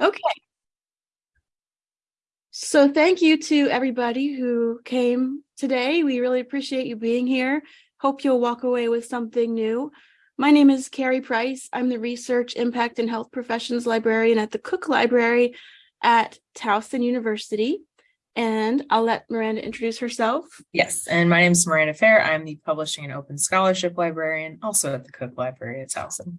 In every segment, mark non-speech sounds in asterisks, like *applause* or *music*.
Okay. So thank you to everybody who came today. We really appreciate you being here. Hope you'll walk away with something new. My name is Carrie Price. I'm the Research Impact and Health Professions Librarian at the Cook Library at Towson University. And I'll let Miranda introduce herself. Yes, and my name is Miranda Fair. I'm the Publishing and Open Scholarship Librarian, also at the Cook Library at Towson.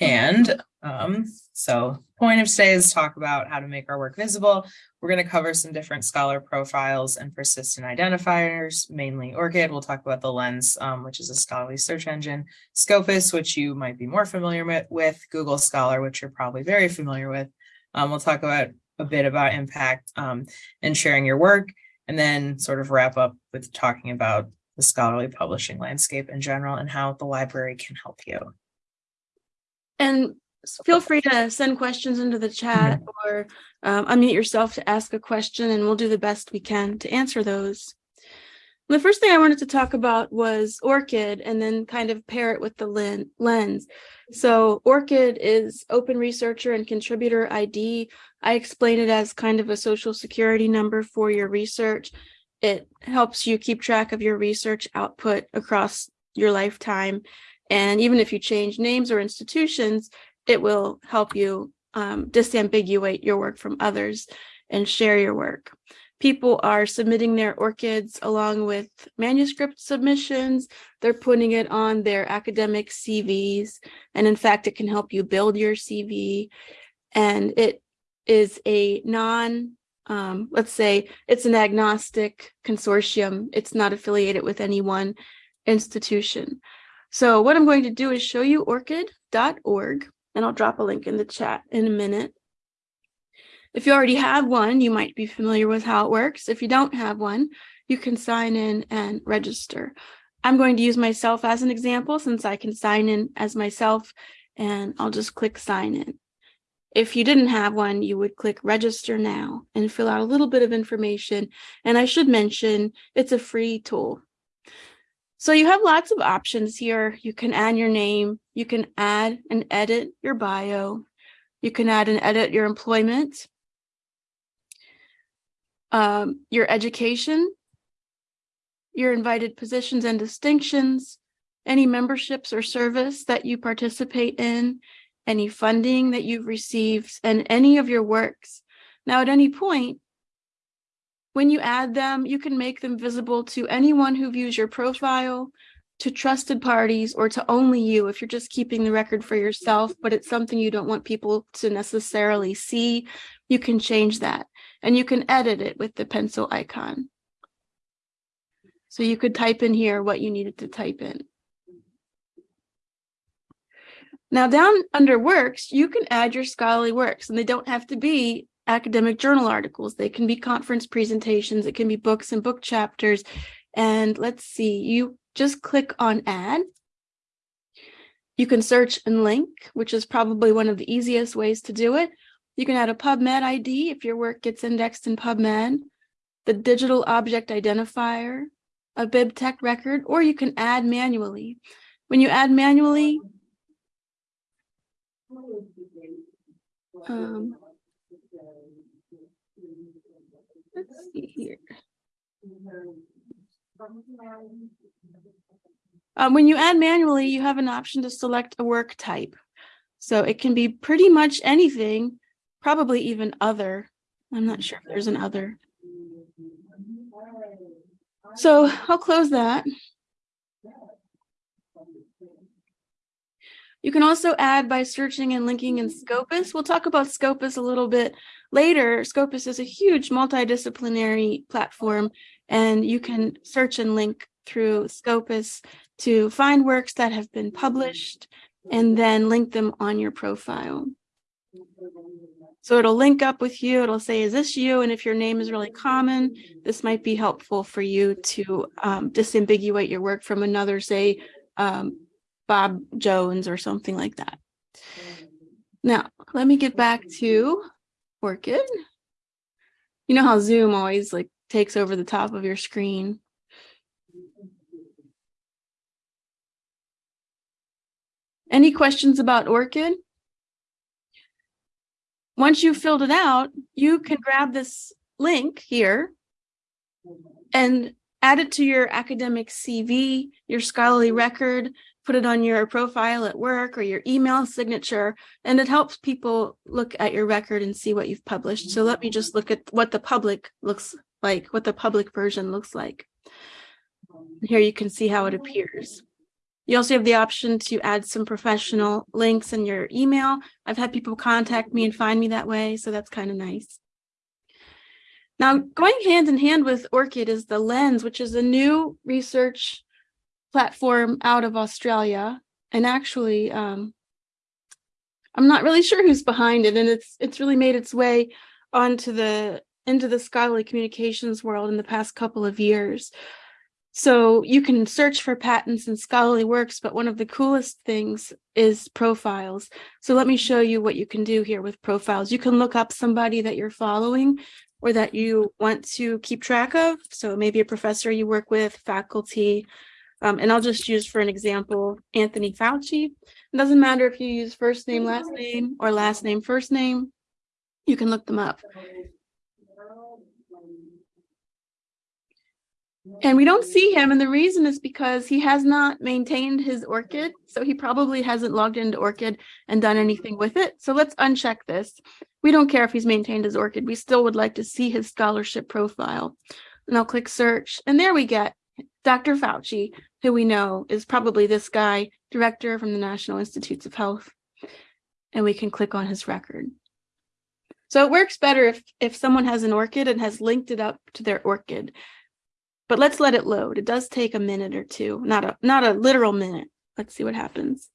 And um, so point of today is talk about how to make our work visible. We're going to cover some different scholar profiles and persistent identifiers, mainly ORCID. We'll talk about the Lens, um, which is a scholarly search engine, Scopus, which you might be more familiar with, Google Scholar, which you're probably very familiar with. Um, we'll talk about a bit about impact um, and sharing your work, and then sort of wrap up with talking about the scholarly publishing landscape in general and how the library can help you. And feel free to send questions into the chat or um, unmute yourself to ask a question and we'll do the best we can to answer those. The first thing I wanted to talk about was ORCID and then kind of pair it with the lens. So ORCID is Open Researcher and Contributor ID. I explain it as kind of a social security number for your research. It helps you keep track of your research output across your lifetime. And even if you change names or institutions, it will help you um, disambiguate your work from others and share your work. People are submitting their ORCIDs along with manuscript submissions. They're putting it on their academic CVs. And in fact, it can help you build your CV. And it is a non, um, let's say it's an agnostic consortium. It's not affiliated with any one institution. So what I'm going to do is show you orcid.org, and I'll drop a link in the chat in a minute. If you already have one, you might be familiar with how it works. If you don't have one, you can sign in and register. I'm going to use myself as an example since I can sign in as myself and I'll just click sign in. If you didn't have one, you would click register now and fill out a little bit of information. And I should mention it's a free tool. So you have lots of options here. You can add your name, you can add and edit your bio, you can add and edit your employment, um, your education, your invited positions and distinctions, any memberships or service that you participate in, any funding that you've received, and any of your works. Now, at any point, when you add them, you can make them visible to anyone who views your profile, to trusted parties, or to only you if you're just keeping the record for yourself, but it's something you don't want people to necessarily see, you can change that. And you can edit it with the pencil icon. So you could type in here what you needed to type in. Now down under works, you can add your scholarly works and they don't have to be academic journal articles. They can be conference presentations. It can be books and book chapters. And let's see, you just click on add. You can search and link, which is probably one of the easiest ways to do it. You can add a PubMed ID if your work gets indexed in PubMed, the digital object identifier, a BibTeX record, or you can add manually. When you add manually, um, Let's see here. Um, when you add manually, you have an option to select a work type. So it can be pretty much anything, probably even other. I'm not sure if there's an other. So I'll close that. You can also add by searching and linking in Scopus. We'll talk about Scopus a little bit later. Scopus is a huge multidisciplinary platform, and you can search and link through Scopus to find works that have been published and then link them on your profile. So it'll link up with you. It'll say, is this you? And if your name is really common, this might be helpful for you to um, disambiguate your work from another, say, um, Bob Jones or something like that. Now, let me get back to ORCID. You know how Zoom always like takes over the top of your screen. Any questions about ORCID? Once you've filled it out, you can grab this link here and add it to your academic CV, your scholarly record, put it on your profile at work or your email signature, and it helps people look at your record and see what you've published. So let me just look at what the public looks like, what the public version looks like. Here you can see how it appears. You also have the option to add some professional links in your email. I've had people contact me and find me that way, so that's kind of nice. Now, going hand in hand with ORCID is the Lens, which is a new research platform out of Australia. And actually, um, I'm not really sure who's behind it, and it's it's really made its way onto the into the scholarly communications world in the past couple of years. So you can search for patents and scholarly works, but one of the coolest things is profiles. So let me show you what you can do here with profiles. You can look up somebody that you're following or that you want to keep track of. So maybe a professor you work with, faculty, um, and I'll just use for an example, Anthony Fauci. It doesn't matter if you use first name, last name, or last name, first name, you can look them up. And we don't see him, and the reason is because he has not maintained his ORCID, so he probably hasn't logged into ORCID and done anything with it. So let's uncheck this. We don't care if he's maintained his ORCID, we still would like to see his scholarship profile. And I'll click search, and there we get Dr. Fauci, who we know is probably this guy, director from the National Institutes of Health. And we can click on his record. So it works better if, if someone has an ORCID and has linked it up to their ORCID. But let's let it load. It does take a minute or two, not a not a literal minute. Let's see what happens.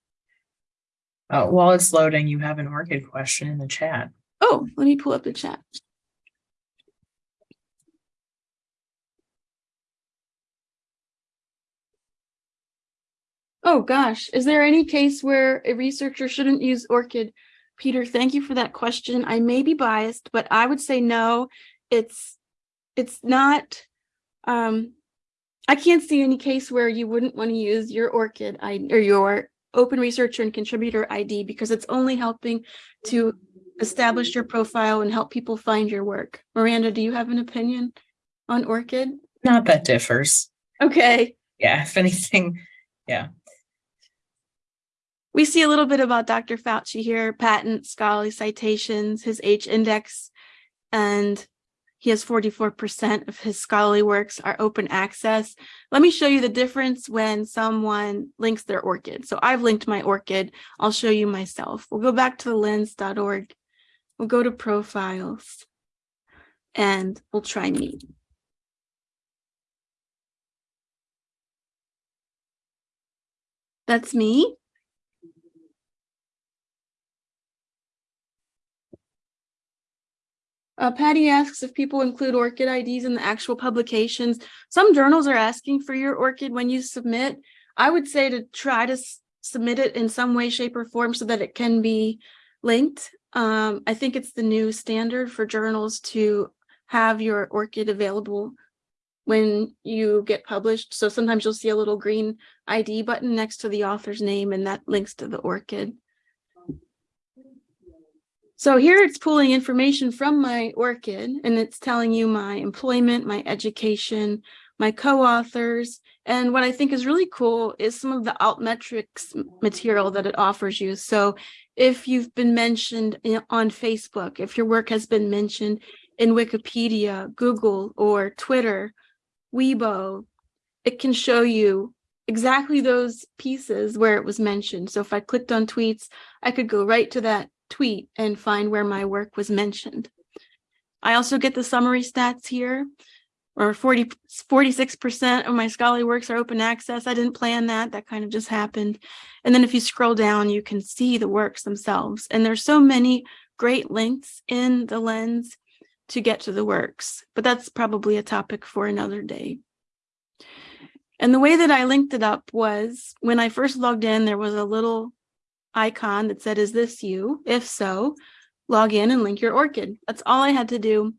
Oh, while it's loading, you have an ORCID question in the chat. Oh, let me pull up the chat. Oh gosh, is there any case where a researcher shouldn't use ORCID? Peter, thank you for that question. I may be biased, but I would say no. It's it's not um I can't see any case where you wouldn't want to use your ORCID I, or your open researcher and contributor ID because it's only helping to establish your profile and help people find your work. Miranda, do you have an opinion on ORCID? Not that differs. Okay. Yeah, *laughs* if anything, yeah. We see a little bit about Dr. Fauci here, patent, scholarly citations, his H index, and he has 44% of his scholarly works are open access. Let me show you the difference when someone links their ORCID. So I've linked my ORCID. I'll show you myself. We'll go back to the lens.org. We'll go to profiles and we'll try me. That's me. Uh, Patty asks if people include ORCID IDs in the actual publications. Some journals are asking for your ORCID when you submit. I would say to try to submit it in some way, shape, or form so that it can be linked. Um, I think it's the new standard for journals to have your ORCID available when you get published. So sometimes you'll see a little green ID button next to the author's name and that links to the ORCID. So here it's pulling information from my ORCID and it's telling you my employment, my education, my co-authors. And what I think is really cool is some of the altmetrics material that it offers you. So if you've been mentioned on Facebook, if your work has been mentioned in Wikipedia, Google, or Twitter, Weibo, it can show you exactly those pieces where it was mentioned. So if I clicked on tweets, I could go right to that tweet and find where my work was mentioned. I also get the summary stats here, or 40, 46% of my scholarly works are open access. I didn't plan that, that kind of just happened. And then if you scroll down, you can see the works themselves. And there's so many great links in the lens to get to the works, but that's probably a topic for another day. And the way that I linked it up was when I first logged in, there was a little icon that said, is this you? If so, log in and link your ORCID. That's all I had to do.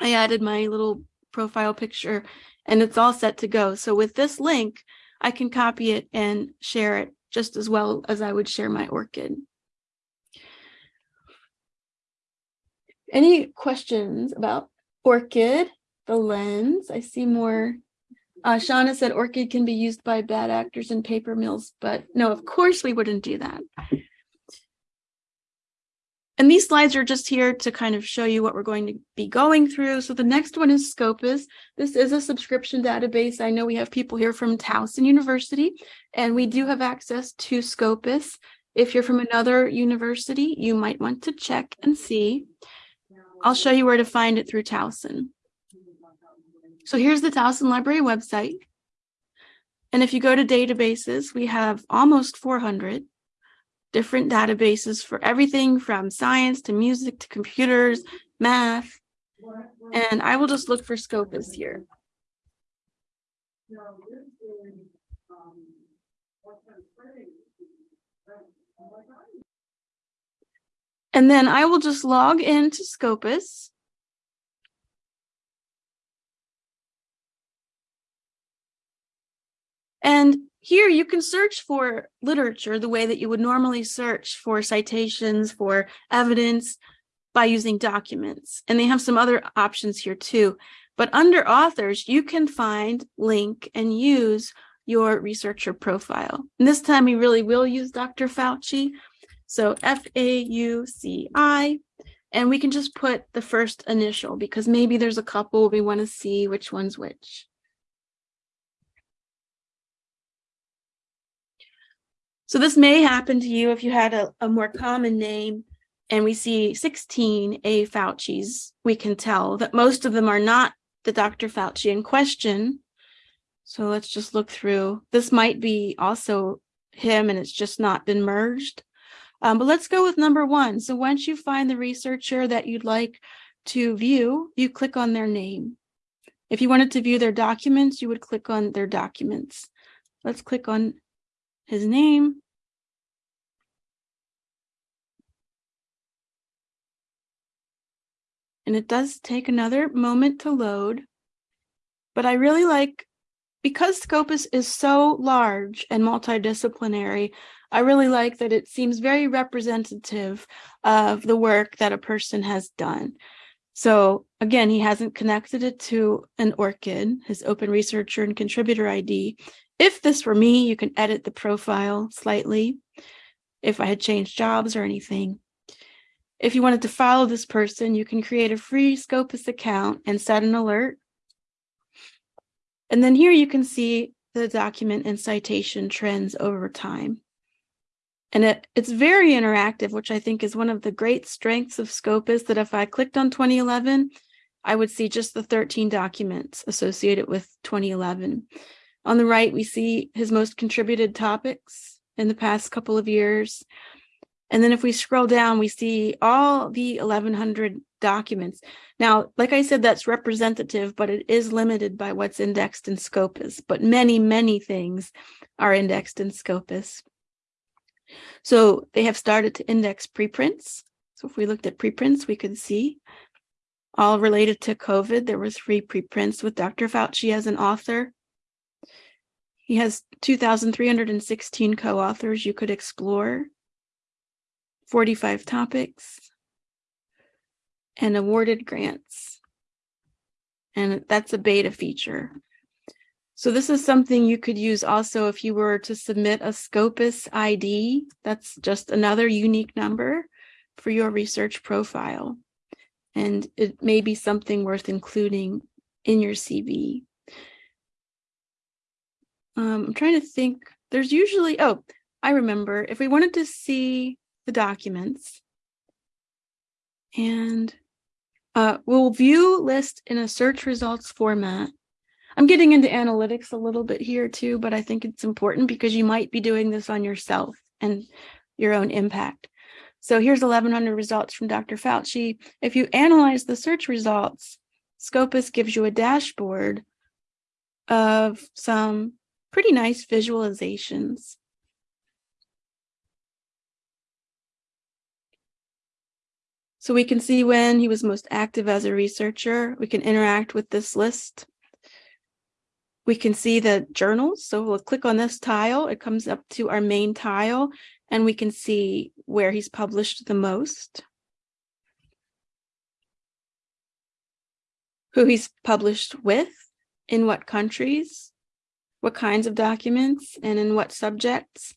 I added my little profile picture and it's all set to go. So with this link, I can copy it and share it just as well as I would share my ORCID. Any questions about ORCID, the lens? I see more. Uh, Shauna said ORCID can be used by bad actors in paper mills, but no, of course we wouldn't do that. And these slides are just here to kind of show you what we're going to be going through. So the next one is Scopus. This is a subscription database. I know we have people here from Towson University, and we do have access to Scopus. If you're from another university, you might want to check and see. I'll show you where to find it through Towson. So here's the Towson Library website. And if you go to databases, we have almost 400 different databases for everything from science to music to computers, math. And I will just look for Scopus here. And then I will just log into Scopus. And here you can search for literature the way that you would normally search for citations, for evidence by using documents. And they have some other options here too. But under authors, you can find, link, and use your researcher profile. And this time we really will use Dr. Fauci. So F-A-U-C-I, and we can just put the first initial because maybe there's a couple we want to see which one's which. So this may happen to you if you had a, a more common name and we see 16 A Fauci's, we can tell that most of them are not the Dr. Fauci in question. So let's just look through. This might be also him and it's just not been merged. Um, but let's go with number one. So once you find the researcher that you'd like to view, you click on their name. If you wanted to view their documents, you would click on their documents. Let's click on his name. And it does take another moment to load, but I really like, because Scopus is so large and multidisciplinary, I really like that it seems very representative of the work that a person has done. So again, he hasn't connected it to an ORCID, his open researcher and contributor ID. If this were me, you can edit the profile slightly if I had changed jobs or anything. If you wanted to follow this person, you can create a free Scopus account and set an alert. And then here you can see the document and citation trends over time. And it, it's very interactive, which I think is one of the great strengths of Scopus that if I clicked on 2011, I would see just the 13 documents associated with 2011. On the right, we see his most contributed topics in the past couple of years. And then if we scroll down, we see all the 1100 documents. Now, like I said, that's representative, but it is limited by what's indexed in Scopus, but many, many things are indexed in Scopus. So they have started to index preprints. So if we looked at preprints, we could see all related to COVID. There were three preprints with Dr. Fauci as an author. He has 2,316 co-authors you could explore, 45 topics, and awarded grants. And that's a beta feature. So this is something you could use also if you were to submit a Scopus ID. That's just another unique number for your research profile. And it may be something worth including in your CV. Um, I'm trying to think, there's usually, oh, I remember if we wanted to see the documents and uh, we'll view list in a search results format. I'm getting into analytics a little bit here too, but I think it's important because you might be doing this on yourself and your own impact. So here's 1100 results from Dr. Fauci. If you analyze the search results, Scopus gives you a dashboard of some pretty nice visualizations. So we can see when he was most active as a researcher. We can interact with this list. we can see the journals. So we'll click on this tile. It comes up to our main tile and we can see where he's published the most. Who he's published with, in what countries, what kinds of documents, and in what subjects,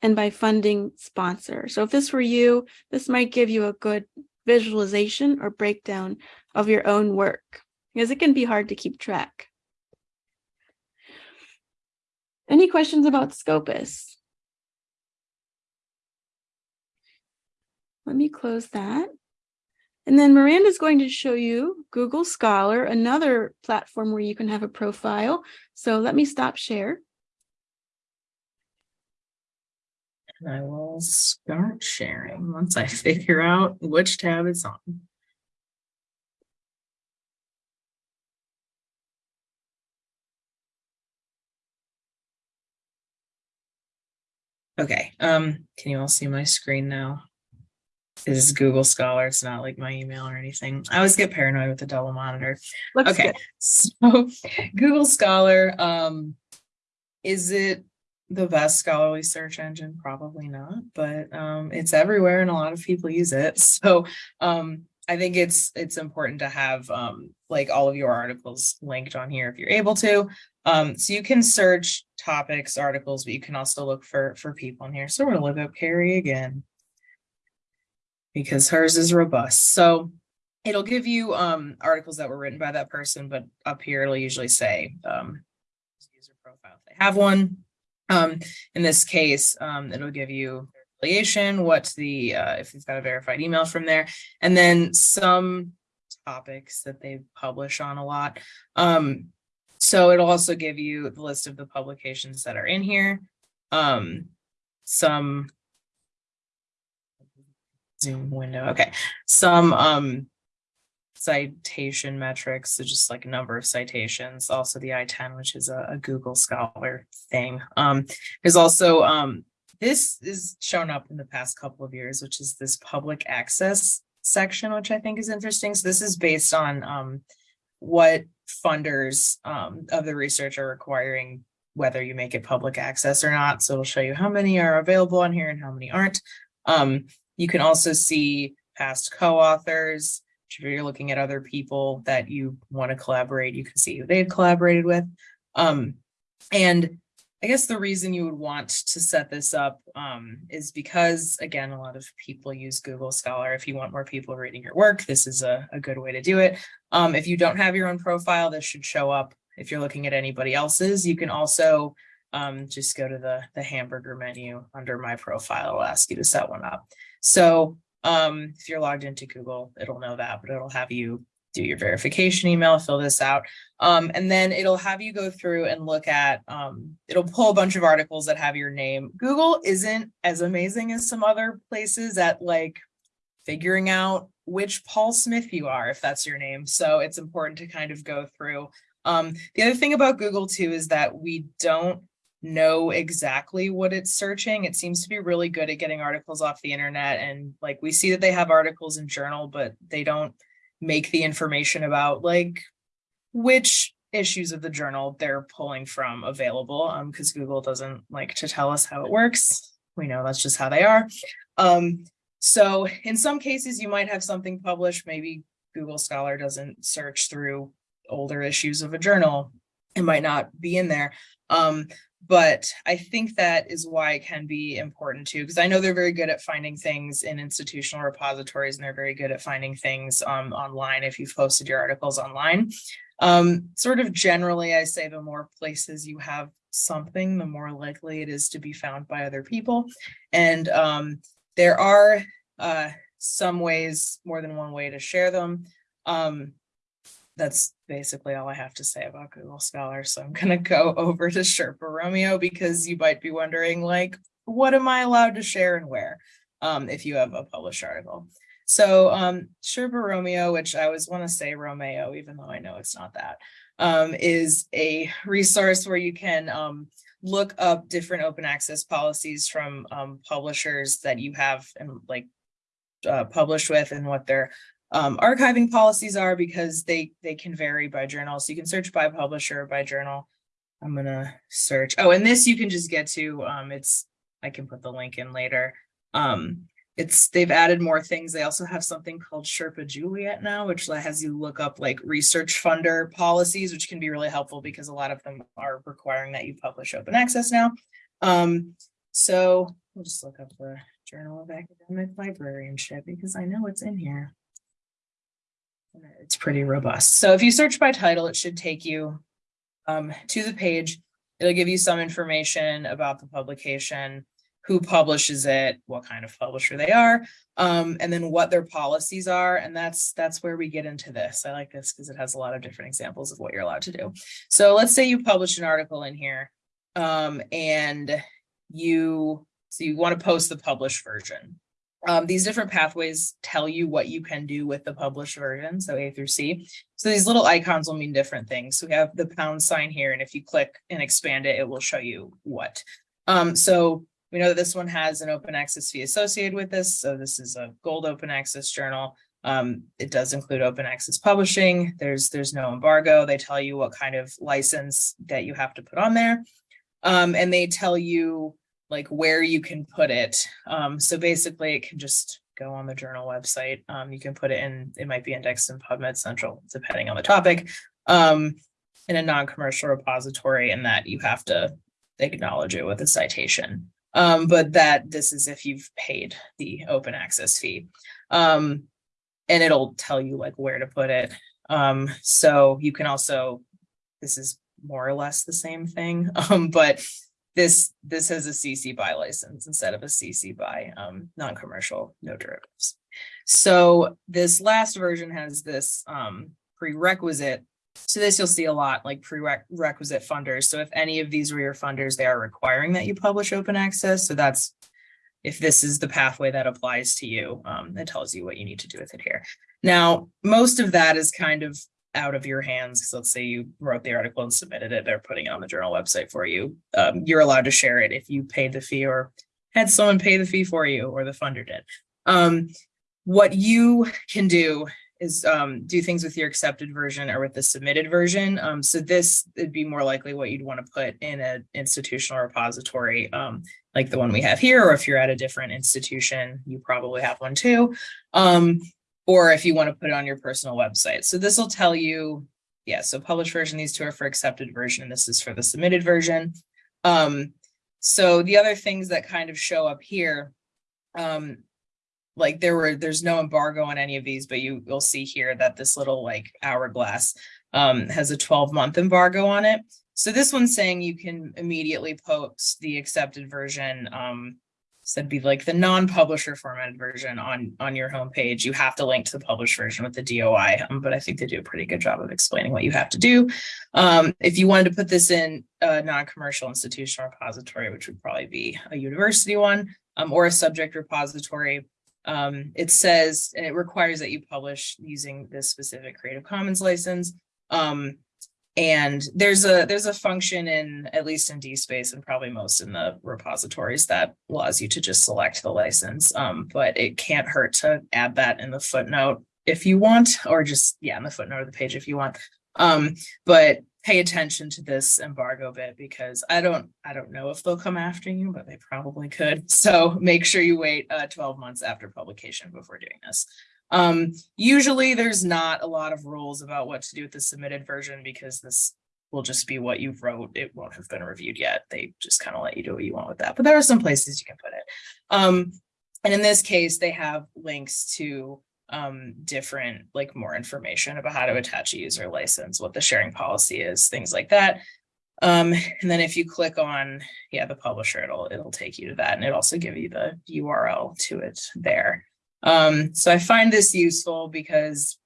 and by funding sponsor. So if this were you, this might give you a good visualization or breakdown of your own work, because it can be hard to keep track. Any questions about Scopus? Let me close that. And then Miranda's going to show you Google Scholar, another platform where you can have a profile. So let me stop share. And I will start sharing once I *laughs* figure out which tab it's on. Okay, um, can you all see my screen now? This is Google Scholar. It's not like my email or anything. I always get paranoid with the double monitor. Looks Okay, good. *laughs* so Google Scholar, um, is it the best scholarly search engine? Probably not, but um, it's everywhere and a lot of people use it. *laughs* So um, I think it's it's important to have um, like all of your articles linked on here if you're able to. Um, so you can search topics, articles, but you can also look for for people in here. So we're gonna look up Carrie again because hers is robust. So it'll give you um articles that were written by that person, but up here it'll usually say um user profile if they have one. Um, in this case, um, it'll give you affiliation, what the uh, if you've got a verified email from there, and then some topics that they publish on a lot. Um, so it'll also give you the list of the publications that are in here. Um, some Zoom window. Okay, some um citation metrics, so just like number of citations, also the I-10, which is a, a Google Scholar thing. Um, there's also um this is shown up in the past couple of years, which is this public access section, which I think is interesting. So this is based on um what funders um of the research are requiring whether you make it public access or not. So it'll show you how many are available on here and how many aren't. Um, you can also see past co-authors. If you're looking at other people that you want to collaborate, you can see who they've collaborated with. Um, and I guess the reason you would want to set this up um, is because, again, a lot of people use Google Scholar. If you want more people reading your work, this is a, a good way to do it. Um, if you don't have your own profile, this should show up. If you're looking at anybody else's, you can also um, just go to the, the hamburger menu under my profile. It'll ask you to set one up. So um, if you're logged into Google, it'll know that, but it'll have you do your verification email, fill this out. Um, and then it'll have you go through and look at, um, it'll pull a bunch of articles that have your name. Google isn't as amazing as some other places at like figuring out which Paul Smith you are, if that's your name. So it's important to kind of go through. Um, the other thing about Google too is that we don't know exactly what it's searching. It seems to be really good at getting articles off the internet. And like we see that they have articles in journal, but they don't make the information about like which issues of the journal they're pulling from available um because Google doesn't like to tell us how it works. We know that's just how they are. Um so in some cases you might have something published maybe Google Scholar doesn't search through older issues of a journal. It might not be in there. Um but I think that is why it can be important too, because I know they're very good at finding things in institutional repositories and they're very good at finding things um, online if you've posted your articles online. Um, sort of generally, I say the more places you have something, the more likely it is to be found by other people. And um, there are uh, some ways, more than one way to share them. Um, that's basically all I have to say about Google Scholar. So I'm gonna go *laughs* over to Sherpa Romeo because you might be wondering like, what am I allowed to share and where? Um, if you have a published article. So um, Sherpa Romeo, which I always want to say Romeo, even though I know it's not that, um, is a resource where you can um, look up different open access policies from um, publishers that you have and like uh, published with and what their um, archiving policies are because they they can vary by journal. So you can search by publisher, by journal. I'm gonna search. Oh, and this you can just get to, um, it's, I can put the link in later. Um, it's, they've added more things. They also have something called Sherpa Juliet now, which has you look up like research funder policies, which can be really helpful because a lot of them are requiring that you publish open access now. Um, so we'll just look up the Journal of Academic Librarianship because I know it's in here. It's pretty robust. So if you search by title, it should take you um, to the page. It'll give you some information about the publication, who publishes it, what kind of publisher they are, um, and then what their policies are. And that's that's where we get into this. I like this because it has a lot of different examples of what you're allowed to do. So let's say you publish an article in here um, and you so you want to post the published version. Um, these different pathways tell you what you can do with the published version, so A through C. So these little icons will mean different things. So we have the pound sign here, and if you click and expand it, it will show you what. Um, so we know that this one has an open access fee associated with this. So this is a gold open access journal. Um, it does include open access publishing. There's there's no embargo. They tell you what kind of license that you have to put on there. Um, and they tell you like where you can put it. Um, so basically it can just go on the journal website. Um, you can put it in, it might be indexed in PubMed Central, depending on the topic, um, in a non-commercial repository and that you have to acknowledge it with a citation. Um, but that this is if you've paid the open access fee. Um, and it'll tell you like where to put it. Um, so you can also, this is more or less the same thing, *laughs* um, but this, this has a CC by license instead of a CC by, um, non-commercial, no derivatives. So this last version has this, um, prerequisite. So this you'll see a lot like prerequisite funders. So if any of these were your funders, they are requiring that you publish open access. So that's if this is the pathway that applies to you, um, it tells you what you need to do with it here. Now, most of that is kind of out of your hands. Because let's say you wrote the article and submitted it, they're putting it on the journal website for you. Um, you're allowed to share it if you paid the fee or had someone pay the fee for you or the funder did. Um, what you can do is um, do things with your accepted version or with the submitted version. Um, so this would be more likely what you'd want to put in an institutional repository um, like the one we have here, or if you're at a different institution, you probably have one too. Or if you want to put it on your personal website. So this will tell you, yeah, so published version, these two are for accepted version, and this is for the submitted version. Um, so the other things that kind of show up here, um, like there were, there's no embargo on any of these, but you will see here that this little like hourglass um, has a 12 month embargo on it. So this one's saying you can immediately post the accepted version um, so that'd be like the non-publisher formatted version on on your homepage. You have to link to the published version with the DOI, um, but I think they do a pretty good job of explaining what you have to do. Um, if you wanted to put this in a non-commercial institutional repository, which would probably be a university one um, or a subject repository, um, it says and it requires that you publish using this specific Creative Commons license. Um, and there's a there's a function in at least in DSpace and probably most in the repositories that allows you to just select the license. Um, but it can't hurt to add that in the footnote if you want, or just yeah, in the footnote of the page if you want. Um, but pay attention to this embargo bit because I don't I don't know if they'll come after you, but they probably could. So make sure you wait uh, 12 months after publication before doing this. Um, usually there's not a lot of rules about what to do with the submitted version because this will just be what you wrote. It won't have been reviewed yet. They just kind of let you do what you want with that. But there are some places you can put it. Um, and in this case, they have links to um, different, like more information about how to attach a user license, what the sharing policy is, things like that. Um, and then if you click on, yeah, the publisher, it'll, it'll take you to that. And it also give you the URL to it there. Um, so I find this useful because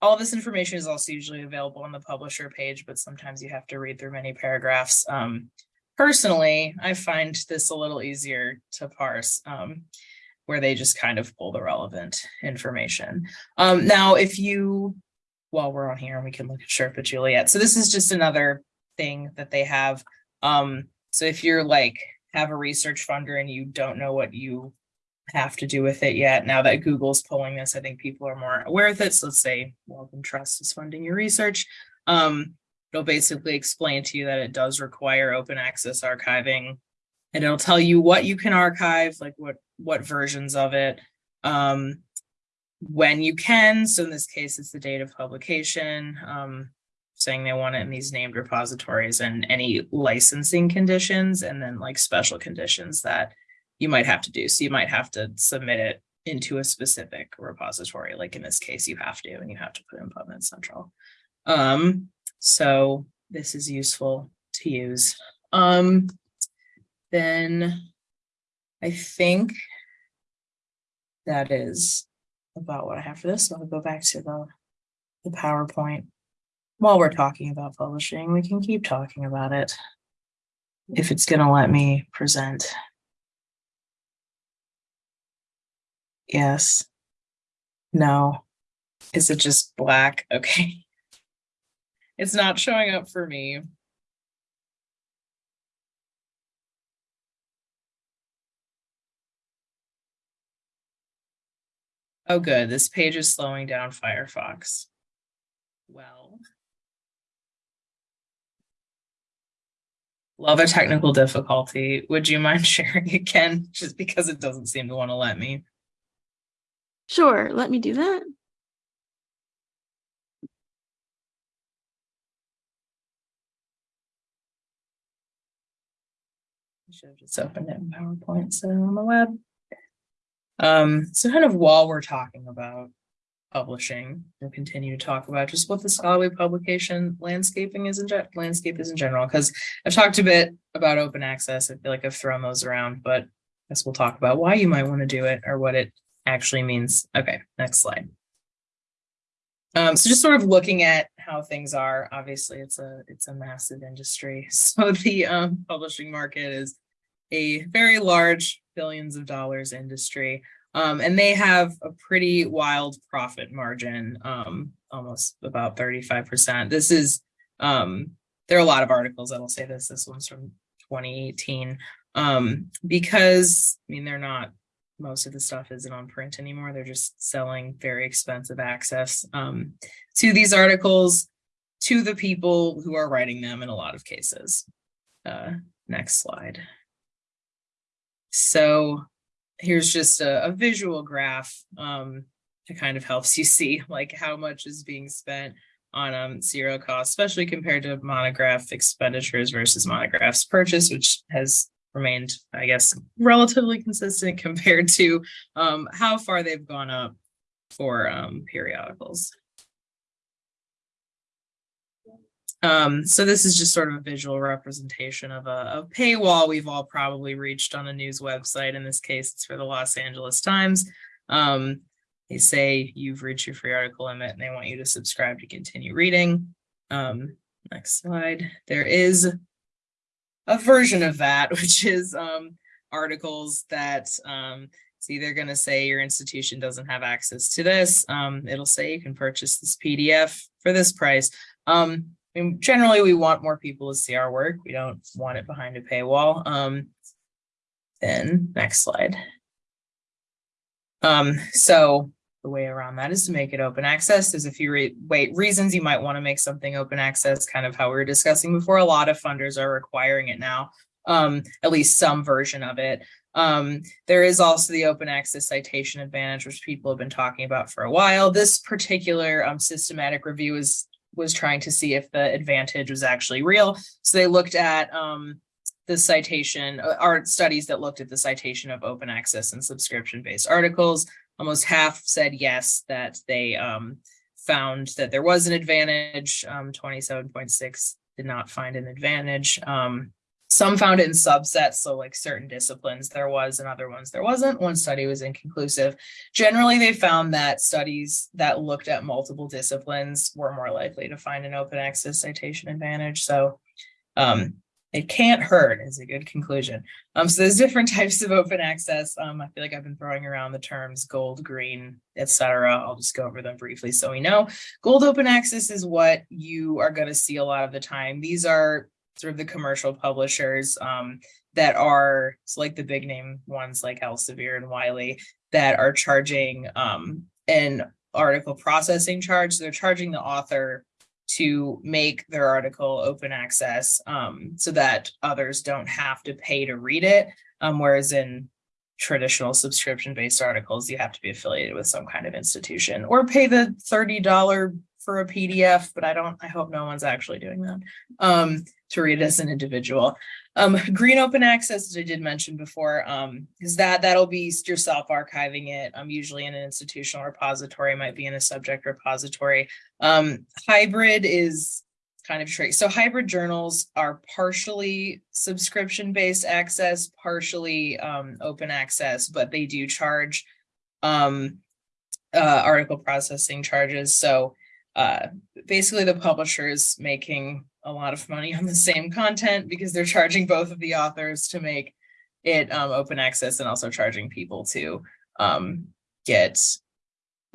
all this information is also usually available on the publisher page, but sometimes you have to read through many paragraphs. Um, personally, I find this a little easier to parse, um, where they just kind of pull the relevant information. Um, now, if you, while we're on here, we can look at Sherpa Juliet. So this is just another thing that they have. Um, so if you're like, have a research funder and you don't know what you have to do with it yet. Now that Google's pulling this, I think people are more aware of it. So let's say Wellcome Trust is funding your research. Um, It'll basically explain to you that it does require open access archiving. And it'll tell you what you can archive, like what, what versions of it. Um, when you can, so in this case, it's the date of publication, um, saying they want it in these named repositories and any licensing conditions and then like special conditions that you might have to do. So you might have to submit it into a specific repository, like in this case, you have to, and you have to put in PubMed Central. Um, so this is useful to use. Um, then I think that is about what I have for this. So I'll go back to the, the PowerPoint. While we're talking about publishing, we can keep talking about it. If it's gonna let me present. Yes. No. Is it just black? *laughs* Okay. It's not showing up for me. Oh, good. This page is slowing down Firefox. Well. Love a technical difficulty. Would you mind *laughs* sharing again? Just because it doesn't seem to want to let me. Sure, let me do that. Should have just opened it in PowerPoint, so on the web. Um, so kind of while we're talking about publishing, we'll continue to talk about just what the scholarly publication landscaping is in landscape is in general, because I've talked a bit about open access. I feel like I've thrown those around, but I guess we'll talk about why you might want to do it or what it actually means. Okay, next slide. Um, so just sort of looking at how things are, obviously it's a, it's a massive industry. *laughs* So the um, publishing market is a very large billions of dollars industry. Um, and they have a pretty wild profit margin, um, almost about 35%. This is, um, there are a lot of articles that'll say this. This one's from 2018. Um, because I mean, they're not most of the stuff isn't on print anymore. They're just selling very expensive access um, to these articles to the people who are writing them in a lot of cases. Uh, next slide. So here's just a, a visual graph um, that kind of helps you *laughs* see like how much is being spent on um, zero cost, especially compared to monograph expenditures versus monographs purchase, which has remained, I guess, relatively consistent *laughs* compared to um, how far they've gone up for um, periodicals. Um, so this is just sort of a visual representation of a, a paywall we've all probably reached on a news website. In this case, it's for the Los Angeles Times. Um, they say you've reached your free article limit and they want you to subscribe to continue reading. Um, next slide. There is a version of that, *laughs* which is um, articles that um, it's either going to say your institution doesn't have access to this. Um, it'll say you can purchase this PDF for this price. Um, I mean, generally, we want more people to see our work. We don't want it behind a paywall. Um, then next slide. Um, so the way around that is to make it open access. There's a few re wait reasons you might want to make something open access, kind of how we were discussing before. A lot of funders are requiring it now, um, at least some version of it. Um, there is also the open access citation advantage, which people have been talking about for a while. This particular um, systematic review is was trying to see if the advantage was actually real. So they looked at um, the citation, uh, art studies that looked at the citation of open access and subscription based articles. Almost half said yes, that they um, found that there was an advantage. Um, 27.6 did not find an advantage. Um, some found it in subsets, so like certain disciplines there was and other ones there wasn't. One study was inconclusive. Generally, they found that studies that looked at multiple disciplines were more likely to find an open access citation advantage. So um, it can't hurt is a good conclusion. Um, so there's different *laughs* types of open access. Um, I feel like I've been throwing around the terms gold, green, etc. I'll just go over them briefly so we know. Gold open access is what you are going to see a lot of the time. These are sort of the commercial publishers um, that are so like the big name ones like Elsevier and Wiley that are charging um, an article processing charge. So they're charging the author to make their article open access, um, so that others don't have to pay to read it. Um, whereas in traditional subscription-based articles, you have to be affiliated with some kind of institution or pay the thirty dollar for a PDF, but I don't, I hope no one's actually doing that, um, to read as an individual. Um, *laughs* green open access, as I did mention before, um, is that, that'll be yourself archiving it, um, usually in an institutional repository, might be in a subject repository. Um, hybrid is kind of tricky. So hybrid journals are partially subscription-based access, partially, um, open access, but they do charge, um, uh, article processing charges. So, uh, basically the publisher is making a lot of money on the same content because they're charging both of the authors to make it um, open access and also charging people to um, get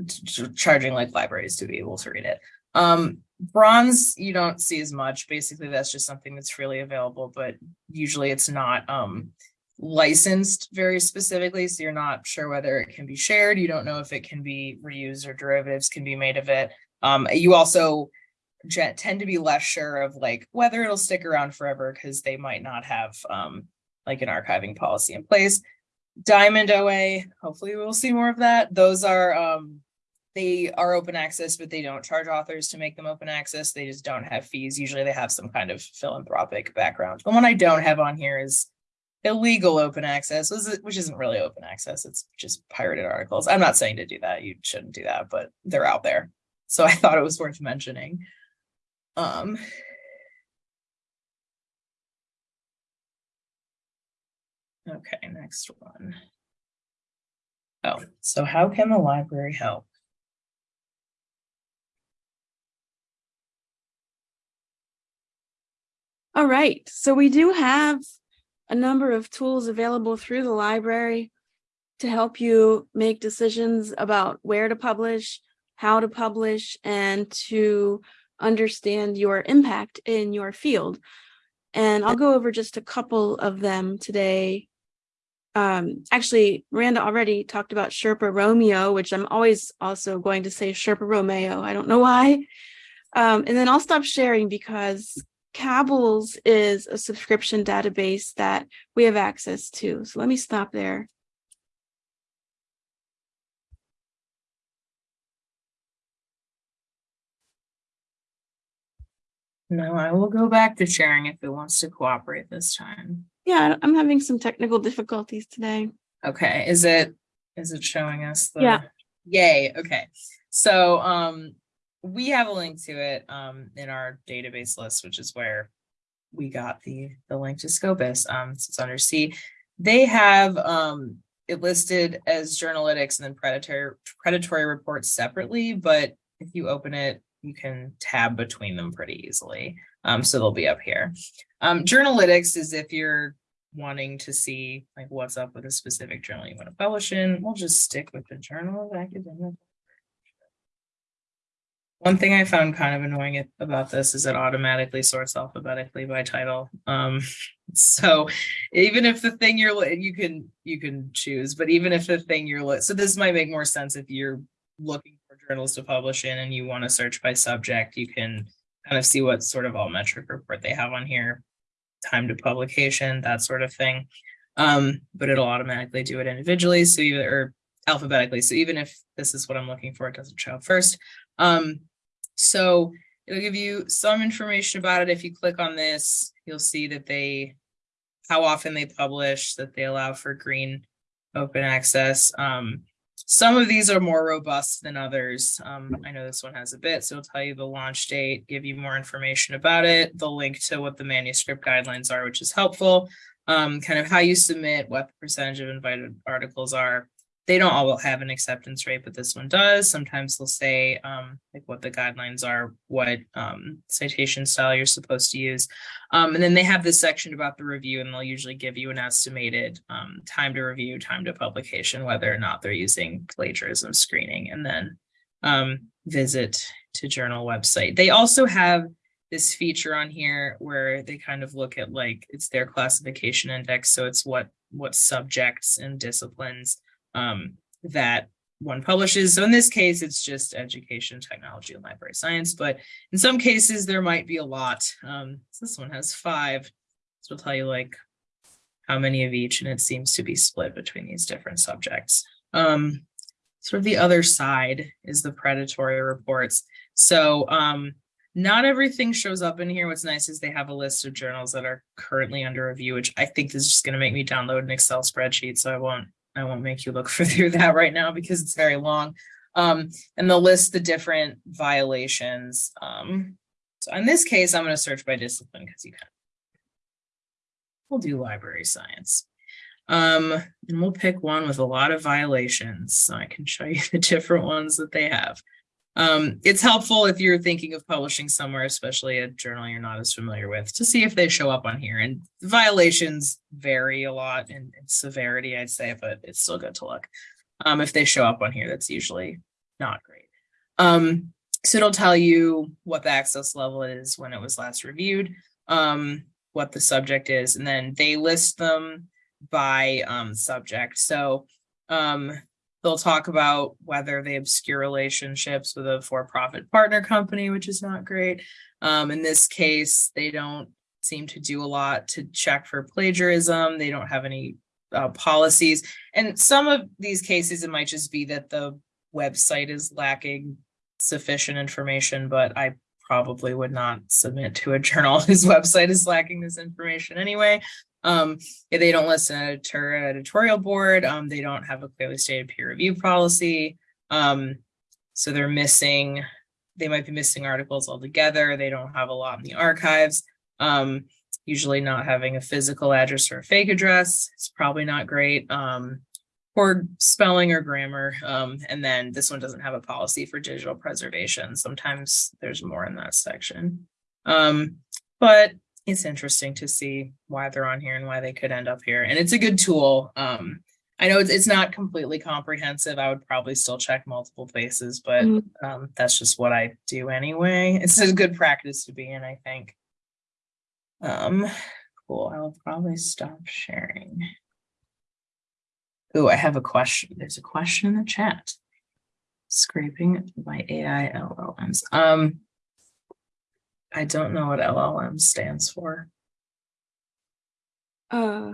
ch- ch- charging like libraries to be able to read it. Um, bronze, you don't see as much. Basically, that's just something that's freely available, but usually it's not um, licensed very specifically. So you're not sure whether it can be shared. You don't know if it can be reused or derivatives can be made of it. Um, you also tend to be less sure of like whether it'll stick around forever because they might not have um like an archiving policy in place. Diamond OA, hopefully we'll see more of that. Those are um they are open access, but they don't charge authors to make them open access. They just don't have fees. Usually they have some kind of philanthropic background. The one I don't have on here is illegal open access, which isn't really open access. It's just pirated articles. I'm not saying to do that. You shouldn't do that, but they're out there. So I *laughs* thought it was worth mentioning. Um. Okay, next one. Oh, so how can the library help? All right, so we do have a number of tools available through the library to help you make decisions about where to publish, how to publish, and to understand your impact in your field. And I'll go over just a couple of them today. Um, actually, Miranda already talked about Sherpa Romeo, which I'm always also going to say Sherpa Romeo. I don't know why. Um, and then I'll stop sharing because Cabells is a subscription database that we have access to. So let me stop there. No, I will go back to sharing if it wants to cooperate this time. Yeah, I'm having some technical difficulties today. Okay, is it, is it showing us? the Yeah. Yay, okay. So, um, we have a link to it, um, in our database list, which is where we got the, the link to Scopus, um, so it's under C. They have, um, it listed as journalytics and then predatory, predatory reports separately, but if you open it, you can tab between them pretty easily. Um, so they'll be up here. Um, journalytics is if you're wanting to see like what's up with a specific journal you want to publish in, we'll just stick with the Journal of Academic. One thing I found kind of annoying about this is it automatically sorts alphabetically by title. Um, *laughs* so even if the thing you're, you can, you can choose, but even if the thing you're, so this might make more sense if you're looking journals to publish in and you want to search by subject, you can kind of see what sort of alt metric report they have on here, time to publication, that sort of thing. Um, but it'll automatically do it individually, so either or alphabetically. So even if this is what I'm looking for, it doesn't show up first. Um, so it'll give you some information about it. If you click on this, you'll see that they how often they publish, that they allow for green open access. Um, some of these are more robust than others. Um, I know this one has a bit, so it'll tell you the launch date, give you more information about it, the link to what the manuscript guidelines are, which is helpful. Um, kind of how you submit, what the percentage of invited articles are. They don't all have an acceptance rate, but this one does. Sometimes they'll say um, like what the guidelines are, what um, citation style you're supposed to use. Um, and then they have this section about the review and they'll usually give you an estimated um, time to review, time to publication, whether or not they're using plagiarism screening and then um, visit to journal website. They also have this feature on here where they kind of look at like, it's their classification index. So it's what, what subjects and disciplines um, that one publishes. So in this case, it's just education, technology, and library science, but in some cases, there might be a lot. Um, so this one has five. So it'll tell you like how many of each, and it seems to be split between these different subjects. Um, sort of the other side is the predatory reports. So um, not everything shows up in here. What's nice is they have a list of journals that are currently under review, which I think is just going to make me download an Excel spreadsheet. So I won't I won't make you look *laughs* through that right now because it's very long. Um, and they'll list the different violations. Um, so in this case, I'm going to search by discipline because you can. We'll do library science. Um, and we'll pick one with a lot of violations. So I can show you *laughs* the different ones that they have. Um, it's helpful if you're thinking of publishing somewhere, especially a journal you're not as familiar with, to see if they show up on here. And violations vary a lot in, in severity, I'd say, but it's still good to look. Um, if they show up on here, that's usually not great. Um, so it'll tell you what the access level is when it was last reviewed, um, what the subject is, and then they list them by um, subject. So um, they'll talk about whether they obscure relationships with a for-profit partner company, which is not great. Um, in this case, they don't seem to do a lot to check for plagiarism. They don't have any uh, policies. And some of these cases, it might just be that the website is lacking sufficient information, but I probably would not submit to a journal *laughs* whose website is lacking this information anyway. Um, they don't list an editor editorial board, um, they don't have a clearly stated peer review policy. Um, so they're missing, they might be missing articles altogether. They don't have a lot in the archives. Um, usually not having a physical address or a fake address. It's probably not great. Um, poor spelling or grammar. Um, and then this one doesn't have a policy for digital preservation. Sometimes there's more in that section. Um, but it's interesting to see why they're on here and why they could end up here. And it's a good tool. Um, I know it's, it's not completely comprehensive. I would probably still check multiple places, but Mhm. um, that's just what I do anyway. It's a good practice to be in, I think. Um, cool. I'll probably stop sharing. Oh, I have a question. There's a question in the chat. Scraping my AI LLMs. Um, I don't know what LLM stands for. Uh,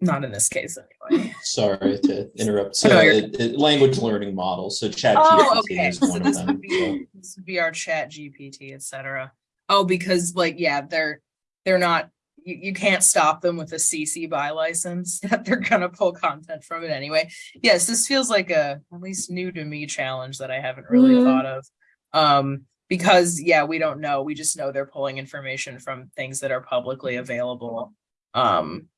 Not in this case anyway. *laughs* Sorry to interrupt. *laughs* So no, you're- it, it- language learning model. So chat Oh, GPT okay. is So one of this them. would be, this would be our chat GPT, et cetera. Oh, because like, yeah, they're, they're not, you, you can't stop them with a CC by license *laughs* that they're gonna pull content from it anyway. Yes, this feels like a, at least new to me challenge that I haven't really Mhm. thought of. Um, because yeah, we don't know. We just know they're pulling information from things that are publicly available. Um,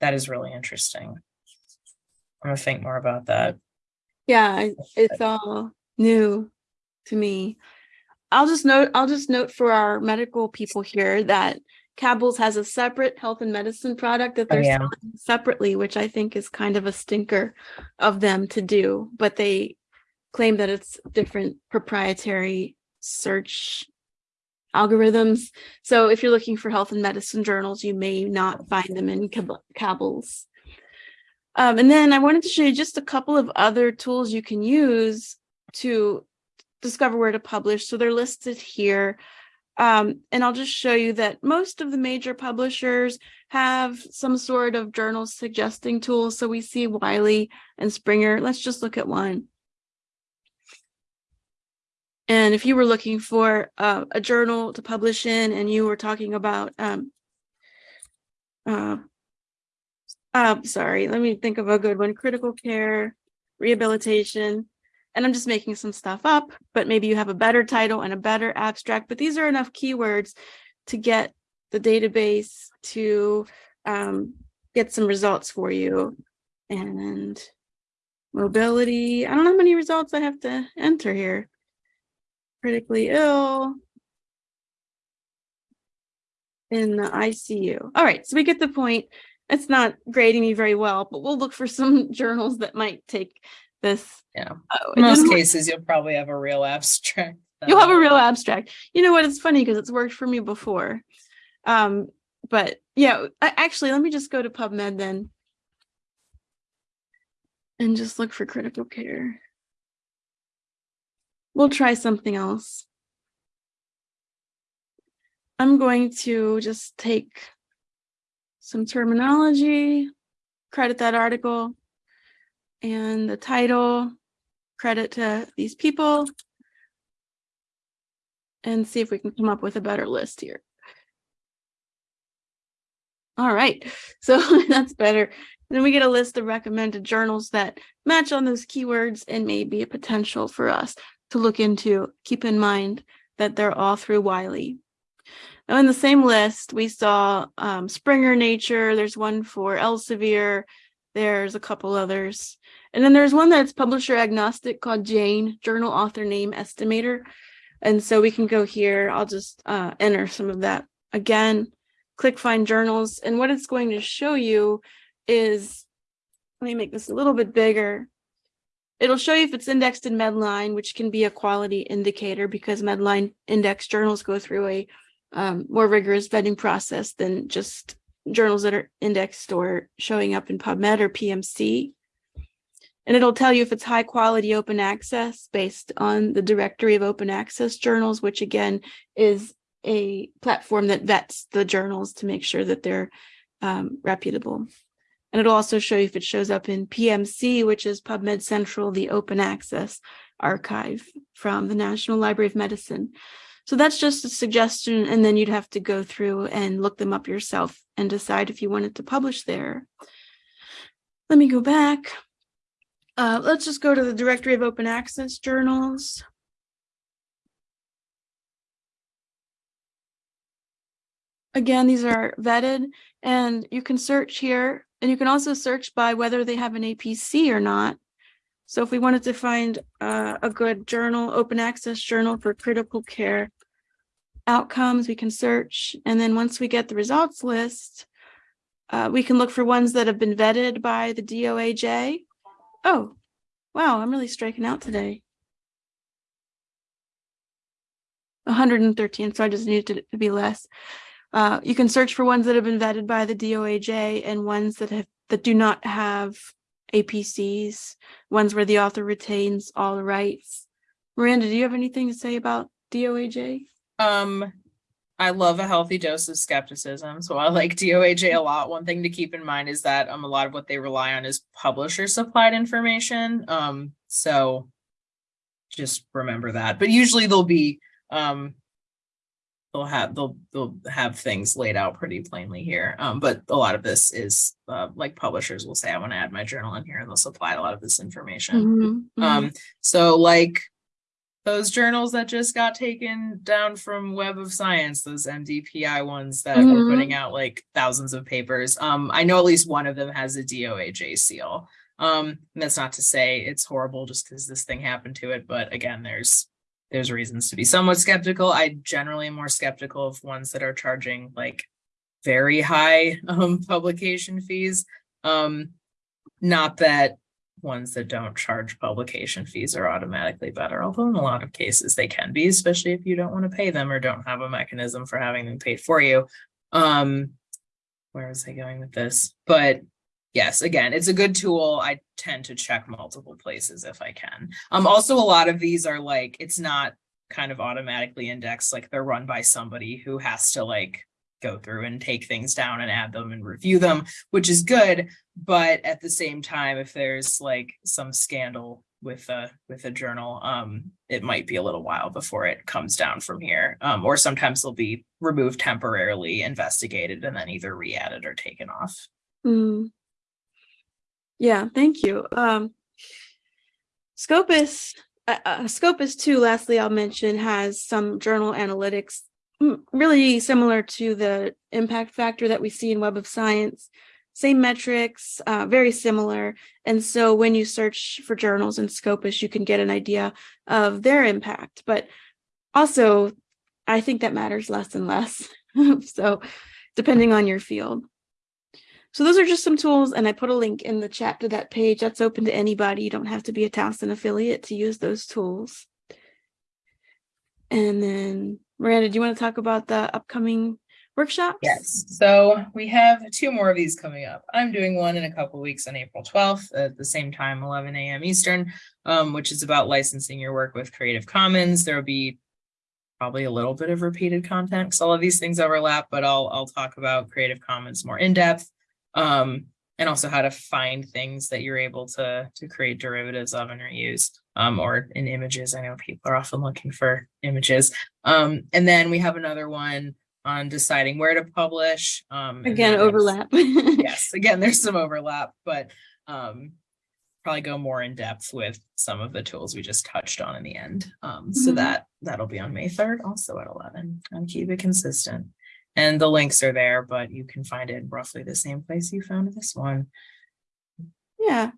that is really interesting. I'm gonna think more about that. yeah, it's all new to me. I'll just note, I'll just note for our medical people here that Cabell's has a separate health and medicine product that Oh, they're yeah. selling separately, which I think is kind of a stinker of them to do, but they claim that it's different proprietary search algorithms. So if you're looking for health and medicine journals, you may not find them in Cab- Um, and then I wanted to show you just a couple of other tools you can use to discover where to publish. So they're listed here. Um, and I'll just show you that most of the major publishers have some sort of journal suggesting tool. So we see Wiley and Springer. Let's just look at one. And if you were looking for uh, a journal to publish in and you were talking about, um, uh, uh, sorry, let me think of a good one, critical care, rehabilitation. And I'm just making some stuff up, but maybe you have a better title and a better abstract, but these are enough keywords to get the database to um, get some results for you. And mobility, I don't know how many results I have to enter here. Critically ill. In the ICU. All right, so we get the point. It's not grading me very well, but we'll look for some *laughs* journals that might take this. Yeah. Oh, In most cases, you'll probably have a real abstract. You'll have a real abstract. You know what? It's funny because it's worked for me before. Um, but yeah, actually, let me just go to PubMed then. and just look for critical care. We'll try something else. I'm going to just take some terminology, credit that article, and the title, credit to these people, and see if we can come up with a better list here. All right, *laughs* so *laughs* that's better. Then we get a list of recommended journals that match on those keywords and may be a potential for us to look into. Keep in mind that they're all through Wiley. Now in the same list, we saw um, Springer Nature, there's one for Elsevier, there's a couple others. And then there's one that's publisher agnostic called Jane, Journal Author Name Estimator. And so we can go here, I'll just uh, enter some of that again, click find journals. And what it's going to show you is, let me make this a little bit bigger. It'll show you if it's indexed in Medline, which can be a quality indicator because Medline index journals go through a um, more rigorous vetting process than just journals that are indexed or showing up in PubMed or PMC. And it'll tell you if it's high quality open access based on the directory of open access journals, which again is a platform that vets the journals to make sure that they're um, reputable. And it'll also show you if it shows up in PMC, which is PubMed Central, the open access archive from the National Library of Medicine. So that's just a suggestion, and then you'd have to go through and look them up yourself and decide if you wanted to publish there. Let me go back. Uh, let's just go to the directory of open access journals. Again, these are vetted and you can search here and you can also search by whether they have an APC or not. So if we wanted to find uh, a good journal, open access journal for critical care outcomes, we can search. And then once we get the results list, uh, we can look for ones that have been vetted by the DOAJ. Oh, wow, I'm really striking out today. 113, so I just needed it to be less. Uh, you can search for ones that have been vetted by the DOAJ and ones that have that do not have APCs, ones where the author retains all the rights. Miranda, do you have anything to say about DOAJ? Um, I love a healthy dose of skepticism, so I like DOAJ a lot. One thing to keep in mind is that um a lot of what they rely on is publisher supplied information. Um, so just remember that. But usually they'll be um they'll have they'll they'll have things laid out pretty plainly here. Um, but a lot of this is uh, like publishers will say, I want to add my journal in here, and they'll supply a lot of this information. Mhm, mhm. Um, so like those journals that just got taken down from Web of Science, those MDPI ones that were Mhm. putting out like thousands of papers. Um, I know at least one of them has a DOAJ seal. Um, and that's not to say it's horrible just because this thing happened to it, but again, there's there's reasons to be somewhat skeptical. I generally am more skeptical of ones that are charging like very high *laughs* um publication fees. Um, not that ones that don't charge publication fees are automatically better, although in a lot of cases they can be, especially if you don't want to pay them or don't have a mechanism for having them paid for you. Um, where was I going with this? But yes, again, it's a good tool. I tend to check multiple places if I can. Um, also a lot of these are like, it's not kind of automatically indexed, like they're run by somebody who has to like go through and take things down and add them and review them, which is good. But at the same time, if there's like some scandal with a with a journal, um, it might be a little while before it comes down from here. Um, or sometimes they'll be removed temporarily, investigated, and then either re-added or taken off. Mm. Yeah, thank you. Um, Scopus, uh, uh, Scopus two, lastly, I'll mention, has some journal analytics mm, really similar to the impact factor that we see in Web of Science. Same metrics, uh, very similar. And so when you search for journals in Scopus, you can get an idea of their impact. But also, I think that matters less and less. *laughs* so depending on your field. So those are just some tools, and I put a link in the chat to that page. That's open to anybody. You don't have to be a Towson affiliate to use those tools. And then Miranda, do you want to talk about the upcoming workshops? Yes, so we have two more of these coming up. I'm doing one in a couple weeks on April twelfth at the same time, eleven AM Eastern, um, which is about licensing your work with Creative Commons. There'll be probably a little bit of repeated content because all of these things overlap, but I'll I'll talk about Creative Commons more in depth. Um, and also how to find things that you're able to to create derivatives of and reuse um, or in images. I know people are often looking for images. Um, and then we have another one on deciding where to publish. Um, Again, overlap. *laughs* Yes, again, there's some overlap, but um, probably go more in depth with some of the tools we just touched on in the end. Um, so Mhm. that that'll be on May third, also at eleven. And keep it consistent. And the links are there, but you can find it in roughly the same place you found this one. Yeah.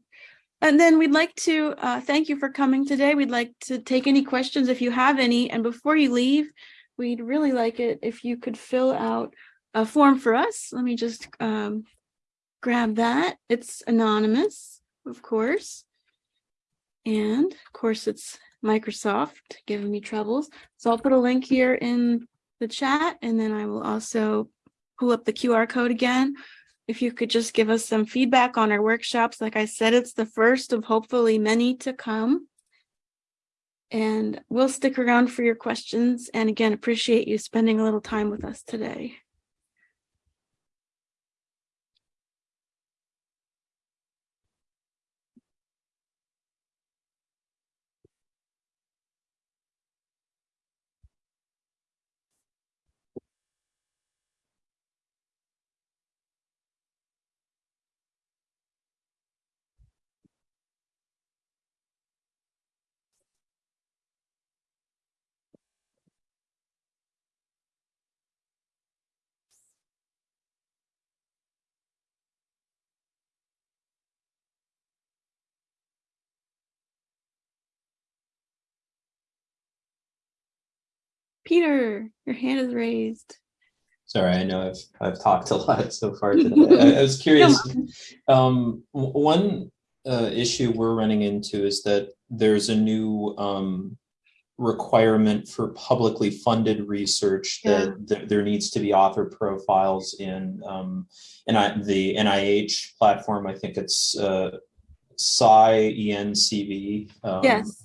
And then we'd like to uh, thank you for coming today. We'd like to take any questions if you have any. And before you leave, we'd really like it if you could fill out a form for us. Let me just um, grab that. It's anonymous, of course. And of course, it's Microsoft giving me troubles. So I'll put a link here in the chat and then I will also pull up the QR code again if you could just give us some feedback on our workshops. Like I said, it's the first of hopefully many to come. And we'll stick around for your questions. And again, appreciate you spending a little time with us today. Peter, your hand is raised. Sorry, I know I've I've talked a lot so far *laughs* today. I, I was curious. Um, one uh, issue we're running into is that there's a new um, requirement for publicly funded research that th- there needs to be author profiles in um, and I, the NIH platform. I think it's uh, Sci ENCV. Um, Yes.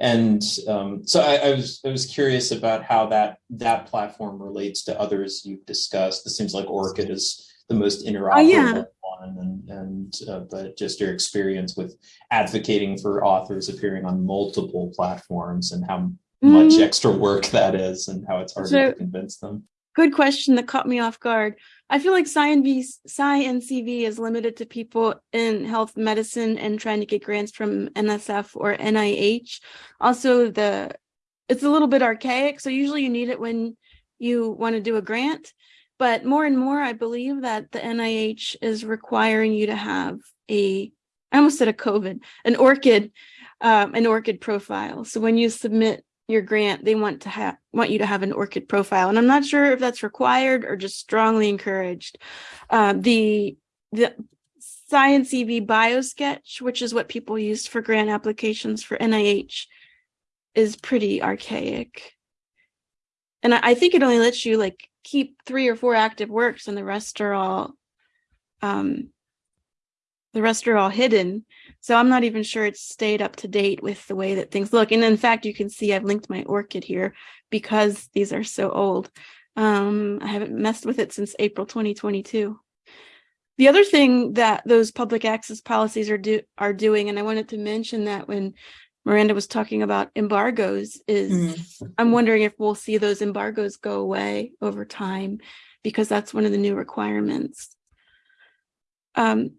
And um, so I, I was I was curious about how that that platform relates to others you've discussed. This seems like ORCID is the most interoperable yeah. one, and and uh, but just your experience with advocating for authors appearing on multiple platforms and how much Mhm. extra work that is, and how it's hard So- to convince them. Good question that caught me off guard. I feel like Sci and V, SciENcv is limited to people in health medicine and trying to get grants from NSF or NIH. Also, the it's a little bit archaic, so usually you need it when you want to do a grant. But more and more, I believe that the NIH is requiring you to have a, I almost said a COVID, an ORCID, um, an ORCID profile. So when you submit your grant, they want to have want you to have an ORCID profile, and I'm not sure if that's required or just strongly encouraged. Uh, the the SciENcv BioSketch, which is what people used for grant applications for NIH, is pretty archaic, and I, I think it only lets you like keep three or four active works, and the rest are all um, the rest are all hidden. So I'm not even sure it's stayed up to date with the way that things look. And in fact, you can see I've linked my ORCID here because these are so old. Um, I haven't messed with it since April 2022. The other thing that those public access policies are do are doing, and I wanted to mention that when Miranda was talking about embargoes, is I'm wondering if we'll see those embargoes go away over time because that's one of the new requirements. Um,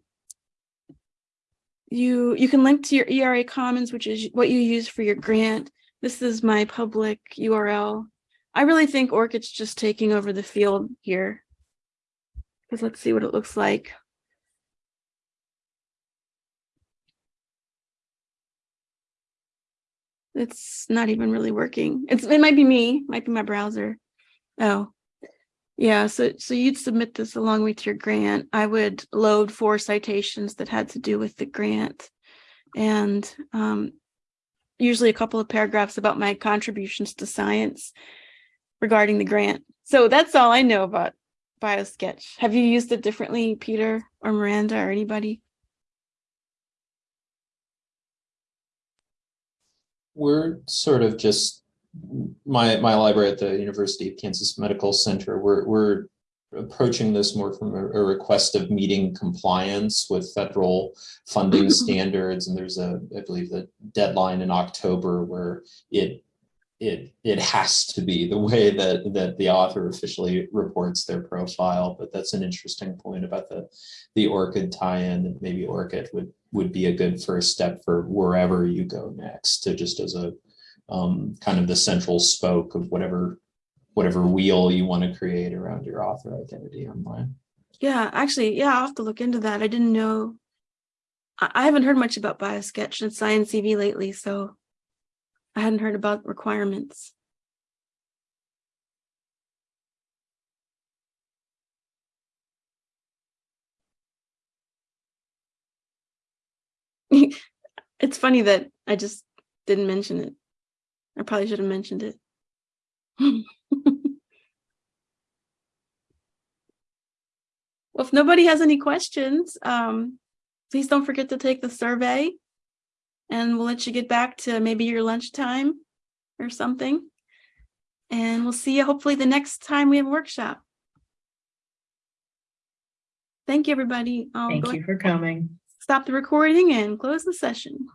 you you can link to your ERA Commons, which is what you use for your grant. This is my public URL. I really think ORCID's just taking over the field here. Because let's see what it looks like. It's not even really working. It's it might be me, might be my browser. Oh, yeah, so so you'd submit this along with your grant. I would load four citations that had to do with the grant. And um, usually a couple of paragraphs about my contributions to science regarding the grant. So that's all I know about BioSketch? Have you used it differently, Peter or Miranda or anybody? We're sort of just, my, my library at the University of Kansas Medical Center, we're, we're approaching this more from a, a request of meeting compliance with federal funding *clears throat* standards. And there's a, I believe, the deadline in October where it, it, it has to be the way that, that the author officially reports their profile. But that's an interesting point about the, the ORCID tie-in maybe ORCID would, would be a good first step for wherever you go next to just as a um, kind of the central spoke of whatever whatever wheel you want to create around your author identity online. Yeah, actually, yeah, I'll have to look into that. I didn't know. I, I haven't heard much about BioSketch and SciENcv lately, so I hadn't heard about requirements. *laughs* It's funny that I just didn't mention it. I probably should have mentioned it. *laughs* Well, if nobody has any questions, um, please don't forget to take the survey. And we'll let you get back to maybe your lunchtime or something. And we'll see you hopefully the next time we have a workshop. Thank you, everybody. I'll Thank you for coming. Stop the recording and close the session.